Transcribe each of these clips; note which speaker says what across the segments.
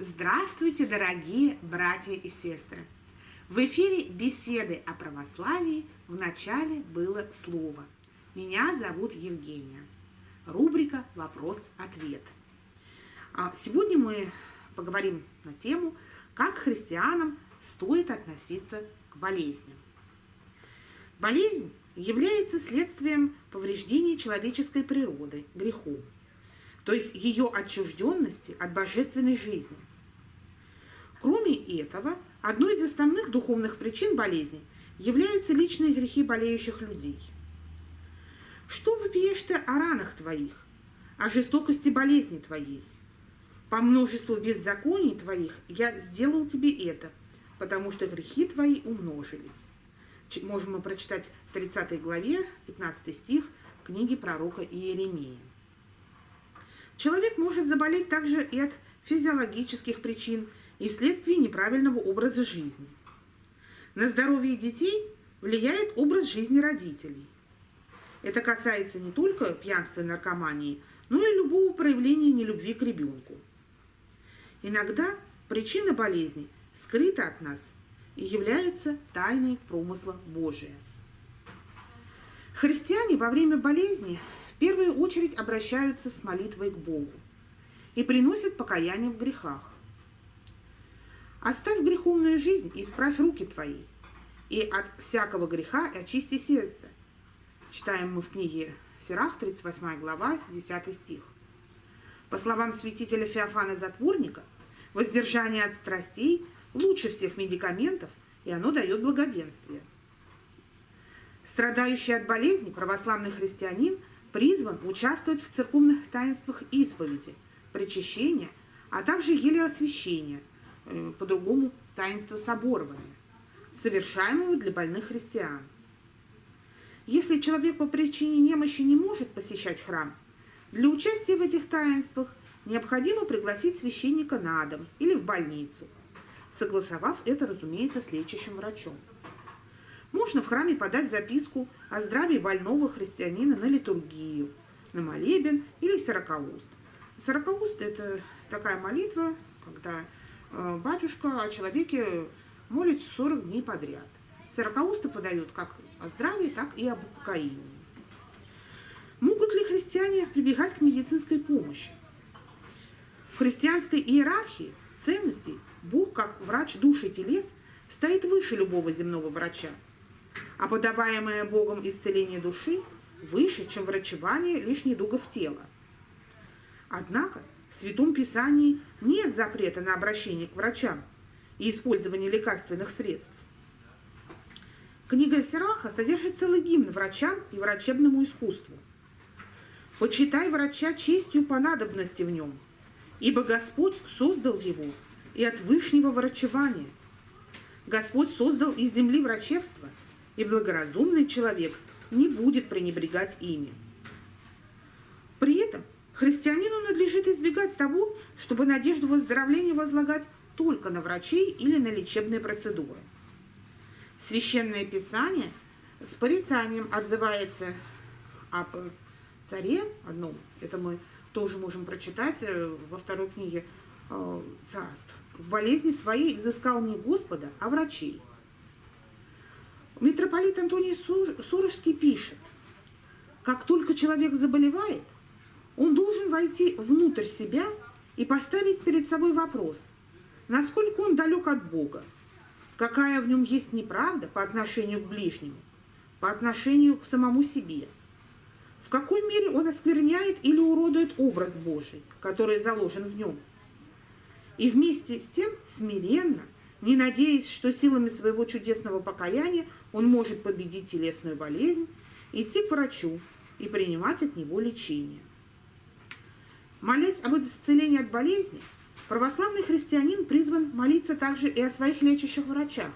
Speaker 1: Здравствуйте, дорогие братья и сестры! В эфире беседы о православии в начале было слово. Меня зовут Евгения. Рубрика «Вопрос-ответ». А сегодня мы поговорим на тему, как христианам стоит относиться к болезням. Болезнь является следствием повреждения человеческой природы, грехом, то есть ее отчужденности от божественной жизни. Кроме этого, одной из основных духовных причин болезни являются личные грехи болеющих людей. Что вопиешь ты о ранах твоих, о жестокости болезни твоей? По множеству беззаконий твоих я сделал тебе это, потому что грехи твои умножились. Можем мы прочитать в 30 главе, 15 стих книги пророка Иеремии. Человек может заболеть также и от физиологических причин, и вследствие неправильного образа жизни. На здоровье детей влияет образ жизни родителей. Это касается не только пьянства и наркомании, но и любого проявления нелюбви к ребенку. Иногда причина болезни скрыта от нас и является тайной промысла Божия. Христиане во время болезни в первую очередь обращаются с молитвой к Богу и приносят покаяние в грехах. Оставь греховную жизнь и исправь руки твои, и от всякого греха очисти сердце. Читаем мы в книге Сирах, 38 глава, 10 стих. По словам святителя Феофана Затворника, воздержание от страстей лучше всех медикаментов, и оно дает благоденствие. Страдающий от болезни православный христианин призван участвовать в церковных таинствах исповеди, причащения, а также еле освящения – Э, по-другому таинство соборования, совершаемого для больных христиан. Если человек по причине немощи не может посещать храм, для участия в этих таинствах необходимо пригласить священника на дом или в больницу, согласовав это, разумеется, с лечащим врачом. Можно в храме подать записку о здравии больного христианина на литургию, на молебен или сорокауст. Сорокауст – это такая молитва, когда Э, батюшка о человеке молится 40 дней подряд. Сорокаусты подают как о здравии, так и об упокоении. Могут ли христиане прибегать к медицинской помощи? В христианской иерархии ценностей Бог, как врач души и телес, стоит выше любого земного врача, а подаваемое Богом исцеление души выше, чем врачевание лишь недугов тела. Однако в Святом Писании нет запрета на обращение к врачам и использование лекарственных средств. Книга Сираха содержит целый гимн врачам и врачебному искусству. «Почитай врача честью по надобности в нем, ибо Господь создал его и от вышнего врачевания. Господь создал из земли врачевство, и благоразумный человек не будет пренебрегать ими». Христианину надлежит избегать того, чтобы надежду выздоровления возлагать только на врачей или на лечебные процедуры. Священное Писание с порицанием отзывается об царе одном, это мы тоже можем прочитать э, во второй книге э, царств. В болезни своей взыскал не Господа, а врачей. Митрополит Антоний Сурожский пишет, как только человек заболевает – он должен войти внутрь себя и поставить перед собой вопрос, насколько он далек от Бога, какая в нем есть неправда по отношению к ближнему, по отношению к самому себе, в какой мере он оскверняет или уродует образ Божий, который заложен в нем. И вместе с тем смиренно, не надеясь, что силами своего чудесного покаяния он может победить телесную болезнь, идти к врачу и принимать от него лечение. Молясь об исцелении от болезни, православный христианин призван молиться также и о своих лечащих врачах,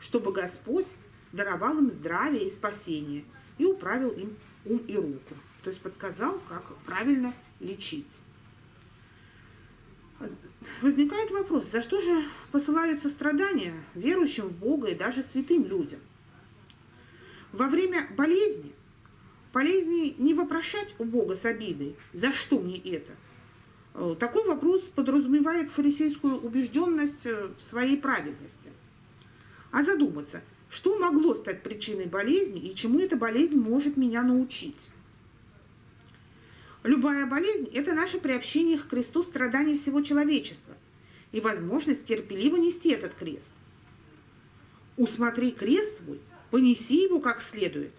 Speaker 1: чтобы Господь даровал им здравие и спасение и управил им ум и руку, то есть подсказал, как правильно лечить. Возникает вопрос, за что же посылаются страдания верующим в Бога и даже святым людям? Во время болезни Полезнее не вопрошать у Бога с обидой, за что мне это, Э, такой вопрос подразумевает фарисейскую убежденность э, в своей праведности. А задуматься, что могло стать причиной болезни и чему эта болезнь может меня научить? Любая болезнь – это наше приобщение к кресту страданий всего человечества и возможность терпеливо нести этот крест. Усмотри крест свой, понеси его как следует,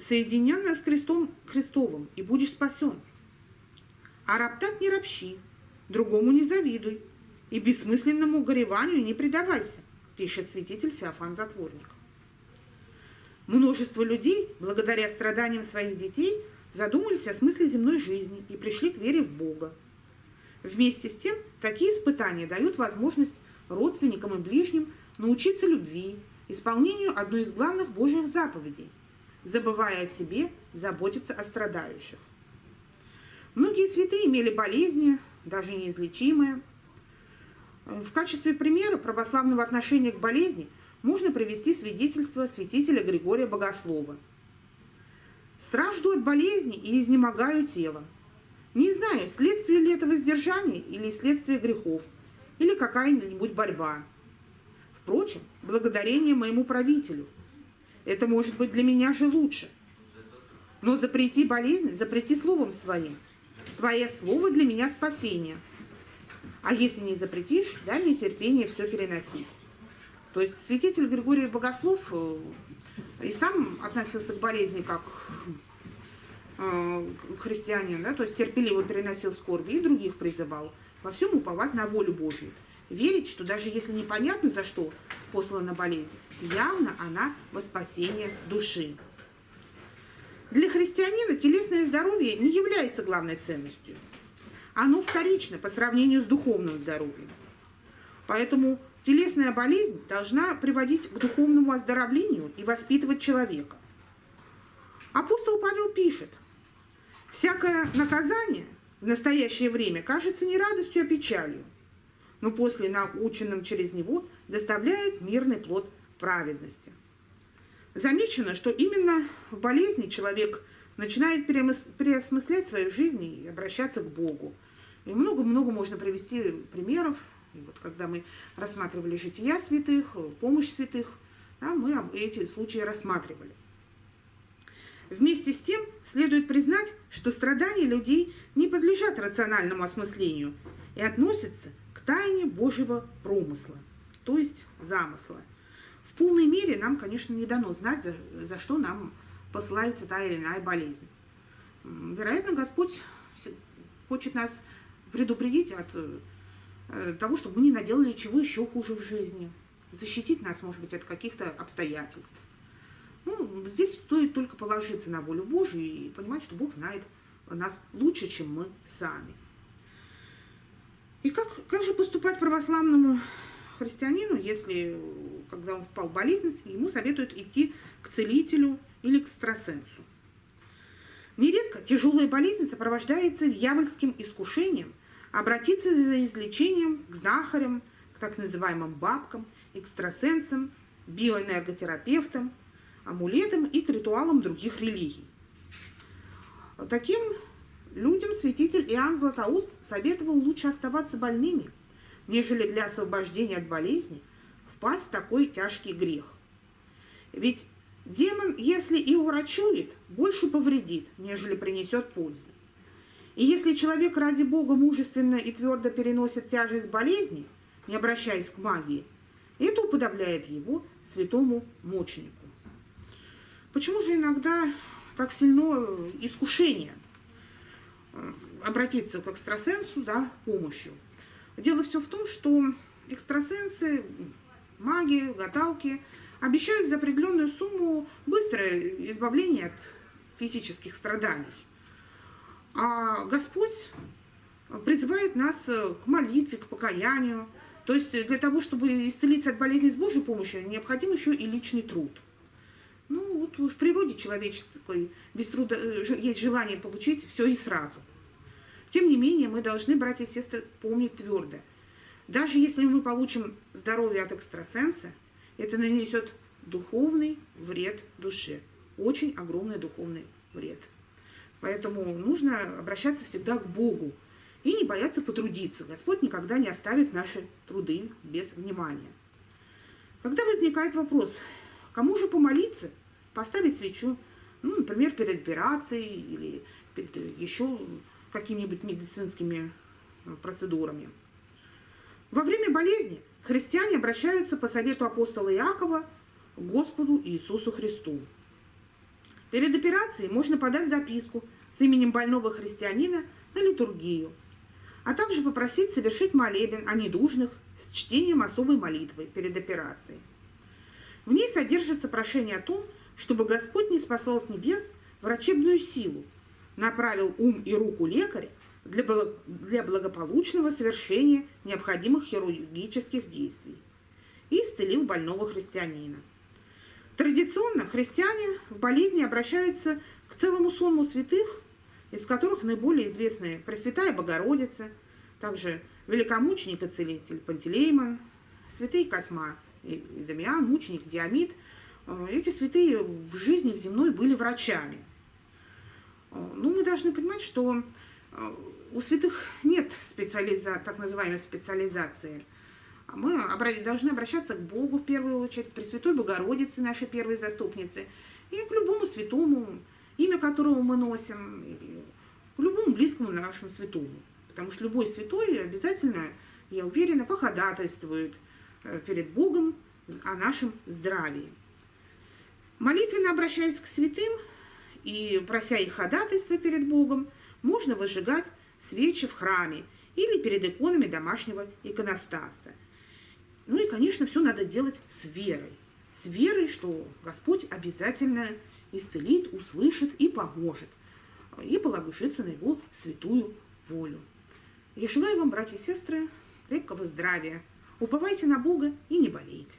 Speaker 1: соединенное с крестом Христовым, и будешь спасен. А роптать не ропщи, другому не завидуй, и бессмысленному гореванию не предавайся, пишет святитель Феофан Затворник. Множество людей, благодаря страданиям своих детей, задумались о смысле земной жизни и пришли к вере в Бога. Вместе с тем, такие испытания дают возможность родственникам и ближним научиться любви, исполнению одной из главных Божьих заповедей, забывая о себе, заботиться о страдающих. Многие святые имели болезни, даже неизлечимые. В качестве примера православного отношения к болезни можно привести свидетельство святителя Григория Богослова. «Стражду от болезни и изнемогаю телом. Не знаю, следствие ли это воздержание или следствие грехов, или какая-нибудь борьба. Впрочем, благодарение моему правителю. Это может быть для меня же лучше. Но запрети болезнь, запрети словом своим – Твое слово для меня спасение. А если не запретишь, дай мне терпение все переносить. То есть святитель Григорий Богослов э, и сам относился к болезни как э, христианин, да, то есть терпеливо переносил скорби и других призывал во всем уповать на волю Божью. Верить, что даже если непонятно за что послана болезнь, явно она во спасение души. Для христианина телесное здоровье не является главной ценностью. Оно вторично по сравнению с духовным здоровьем. Поэтому телесная болезнь должна приводить к духовному оздоровлению и воспитывать человека. Апостол Павел пишет, «Всякое наказание в настоящее время кажется не радостью, а печалью, но после наученным через него доставляет мирный плод праведности». Замечено, что именно в болезни человек начинает переосмыслять свою жизнь и обращаться к Богу. И много-много можно привести примеров. И вот когда мы рассматривали жития святых, помощь святых, да, мы эти случаи рассматривали. Вместе с тем следует признать, что страдания людей не подлежат рациональному осмыслению и относятся тайне Божьего промысла, то есть замысла – в полной мере нам, конечно, не дано знать, за, за что нам посылается та или иная болезнь. Вероятно, Господь хочет нас предупредить от э, того, чтобы мы не наделали чего еще хуже в жизни. Защитить нас, может быть, от каких-то обстоятельств. Ну, здесь стоит только положиться на волю Божию и понимать, что Бог знает нас лучше, чем мы сами. И как, как же поступать православному христианину, если, когда он впал в болезнь, ему советуют идти к целителю или к экстрасенсу. Нередко тяжелая болезнь сопровождается дьявольским искушением обратиться за излечением к знахарям, к так называемым бабкам, экстрасенсам, биоэнерготерапевтам, амулетам и к ритуалам других религий. Таким людям святитель Иоанн Златоуст советовал лучше оставаться больными – нежели для освобождения от болезни, впасть в такой тяжкий грех. Ведь демон, если и урачует, больше повредит, нежели принесет пользы. И если человек ради Бога мужественно и твердо переносит тяжесть болезни, не обращаясь к магии, это уподобляет его святому мученику. Почему же иногда так сильно искушение э, обратиться к экстрасенсу за помощью? Дело все в том, что экстрасенсы, маги, гадалки обещают за определенную сумму быстрое избавление от физических страданий. А Господь призывает нас к молитве, к покаянию. То есть для того, чтобы исцелиться от болезни с Божьей помощью, необходим еще и личный труд. Ну, вот в природе человеческой без труда э, есть желание получить все и сразу – тем не менее, мы должны, братья и сестры, помнить твердо. Даже если мы получим здоровье от экстрасенса, это нанесет духовный вред душе. Очень огромный духовный вред. Поэтому нужно обращаться всегда к Богу и не бояться потрудиться. Господь никогда не оставит наши труды без внимания. Когда возникает вопрос, кому же помолиться, поставить свечу, ну, например, перед операцией или перед еще какими-нибудь медицинскими э, процедурами. Во время болезни христиане обращаются по совету апостола Иакова к Господу Иисусу Христу. Перед операцией можно подать записку с именем больного христианина на литургию, а также попросить совершить молебен о недужных с чтением особой молитвы перед операцией. В ней содержится прошение о том, чтобы Господь не спасал с небес врачебную силу, направил ум и руку лекаря для, благополучного совершения необходимых хирургических действий и исцелил больного христианина. Традиционно христиане в болезни обращаются к целому сонму святых, из которых наиболее известны Пресвятая Богородица, также великомученик и целитель Пантелеймон, святые Косма и Дамиан, мученик Диамид. Э, эти святые в жизни в земной были врачами. Э, ну, мы должны понимать, что э, у святых нет специализа... так называемой специализации. Мы должны обращаться к Богу в первую очередь, к Пресвятой Богородице, нашей первой заступнице, и к любому святому, имя которого мы носим, к любому близкому нашему святому. Потому что любой святой обязательно, я уверена, походатайствует перед Богом о нашем здравии. Молитвенно обращаясь к святым и прося их ходатайства перед Богом, можно выжигать свечи в храме или перед иконами домашнего иконостаса. Ну и, конечно, все надо делать с верой. С верой, что Господь обязательно исцелит, услышит и поможет. И положится на его святую волю. Я желаю вам, братья и сестры, крепкого здравия. Уповайте на Бога и не болейте.